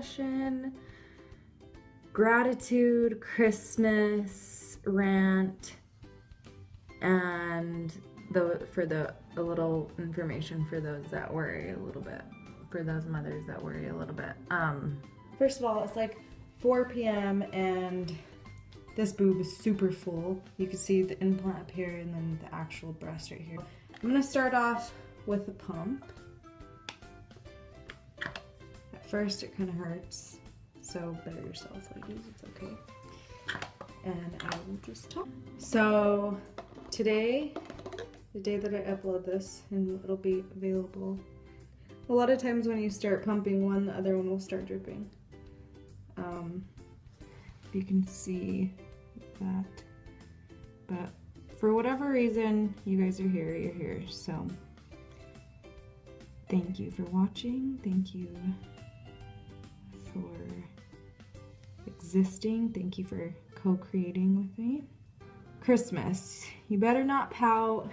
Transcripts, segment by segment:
discussion, gratitude, Christmas, rant, and the for the a little information for those that worry a little bit, for those mothers that worry a little bit. Um, First of all, it's like 4 p.m. and this boob is super full. You can see the implant up here and then the actual breast right here. I'm gonna start off with the pump. First it kind of hurts, so better yourself ladies, it's okay. And I will just talk. So today, the day that I upload this, and it'll be available. A lot of times when you start pumping one, the other one will start dripping. Um, you can see that. But for whatever reason, you guys are here, you're here. So thank you for watching. Thank you for existing. Thank you for co-creating with me. Christmas. You better not pout.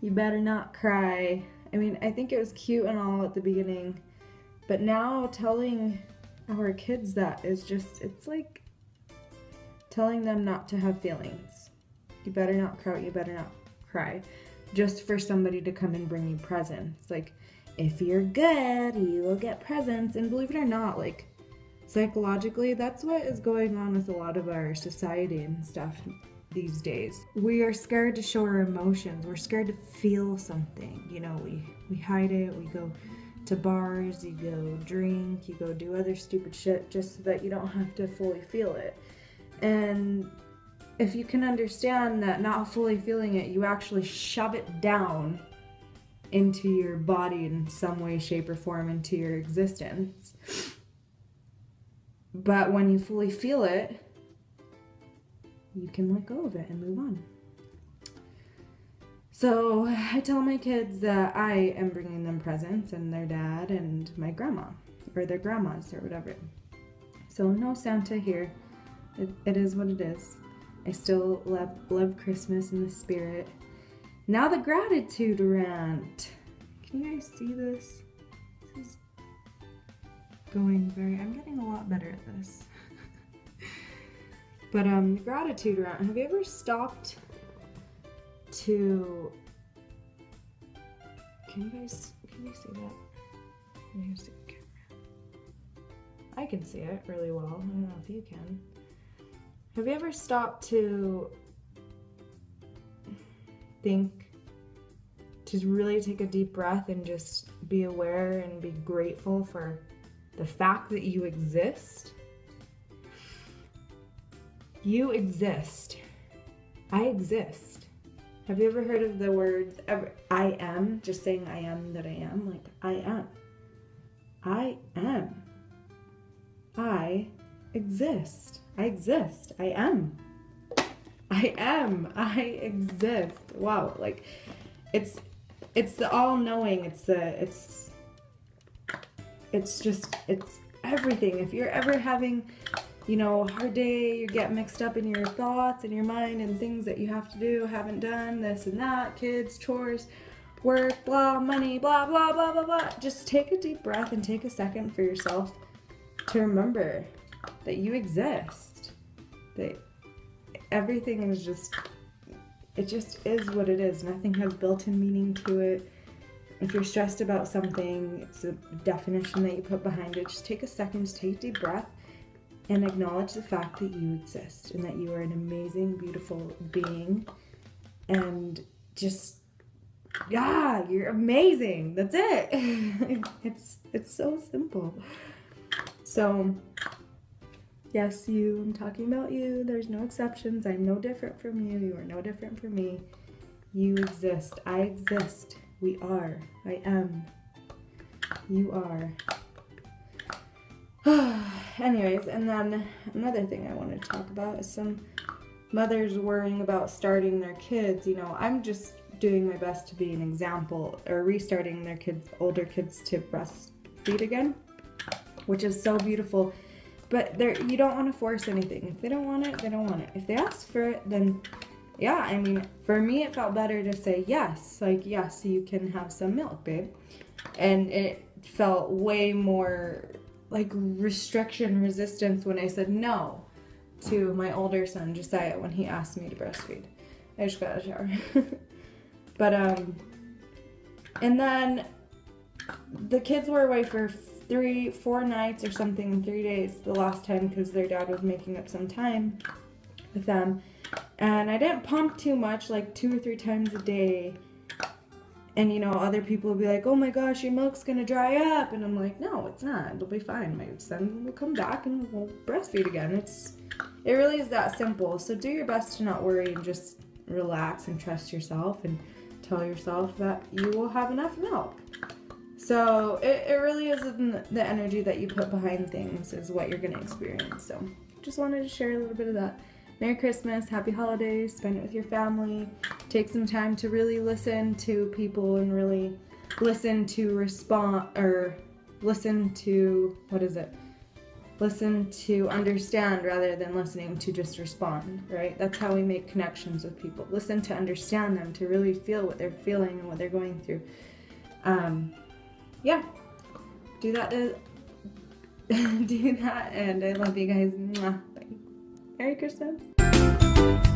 You better not cry. I mean, I think it was cute and all at the beginning, but now telling our kids that is just, it's like telling them not to have feelings. You better not cry, you better not cry. Just for somebody to come and bring you presents. Like, if you're good, you will get presents. And believe it or not, like, psychologically, that's what is going on with a lot of our society and stuff these days. We are scared to show our emotions. We're scared to feel something. You know, we, we hide it, we go to bars, you go drink, you go do other stupid shit just so that you don't have to fully feel it. And if you can understand that not fully feeling it, you actually shove it down into your body in some way, shape, or form, into your existence. But when you fully feel it, you can let go of it and move on. So I tell my kids that I am bringing them presents and their dad and my grandma or their grandmas or whatever. So no Santa here. It, it is what it is. I still love, love Christmas in the spirit. Now the gratitude rant. Can you guys see this? This is going very, I'm getting a lot better at this. but um, gratitude rant. Have you ever stopped to, can you guys, can you see that? I can see it really well. I don't know if you can. Have you ever stopped to think, to really take a deep breath and just be aware and be grateful for the fact that you exist? You exist. I exist. Have you ever heard of the words I am? Just saying I am that I am. Like, I am. I am. I exist. I exist. I am. I am. I exist. Wow. Like, it's, it's the all knowing. It's the, it's, it's just, it's everything. If you're ever having you know, a hard day, you get mixed up in your thoughts and your mind and things that you have to do, haven't done, this and that, kids, chores, work, blah, money, blah, blah, blah, blah, blah. Just take a deep breath and take a second for yourself to remember that you exist. That everything is just, it just is what it is. Nothing has built-in meaning to it. If you're stressed about something, it's a definition that you put behind it. Just take a second, just take a deep breath and acknowledge the fact that you exist and that you are an amazing, beautiful being. And just, yeah, you're amazing. That's it. it's it's so simple. So, yes, you. I'm talking about you. There's no exceptions. I'm no different from you. You are no different from me. You exist. I exist. We are. I am. You are. Anyways, and then another thing I want to talk about is some mothers worrying about starting their kids. You know, I'm just doing my best to be an example or restarting their kids, older kids to breastfeed again, which is so beautiful. But there, you don't want to force anything. If they don't want it, they don't want it. If they ask for it, then yeah, I mean, for me, it felt better to say yes. Like, yes, you can have some milk, babe. And it felt way more like restriction resistance when I said no to my older son Josiah when he asked me to breastfeed. I just got the shower. but um and then the kids were away for three four nights or something in three days the last time because their dad was making up some time with them. And i didn't pump too much like two or three times a day. And you know other people will be like oh my gosh your milk's gonna dry up. And i'm like no it's not. It'll be fine. My son will come back and we'll breastfeed again. It's it really is that simple. So do your best to not worry and just relax and trust yourself and tell yourself that you will have enough milk. So it, it really is the energy that you put behind things is what you're gonna experience. So just wanted to share a little bit of that Merry Christmas, Happy Holidays, spend it with your family. Take some time to really listen to people and really listen to respond or listen to what is it? Listen to understand rather than listening to just respond, right? That's how we make connections with people. Listen to understand them, to really feel what they're feeling and what they're going through. Um, yeah, do that. To, do that, and I love you guys. Mwah. Merry Christmas.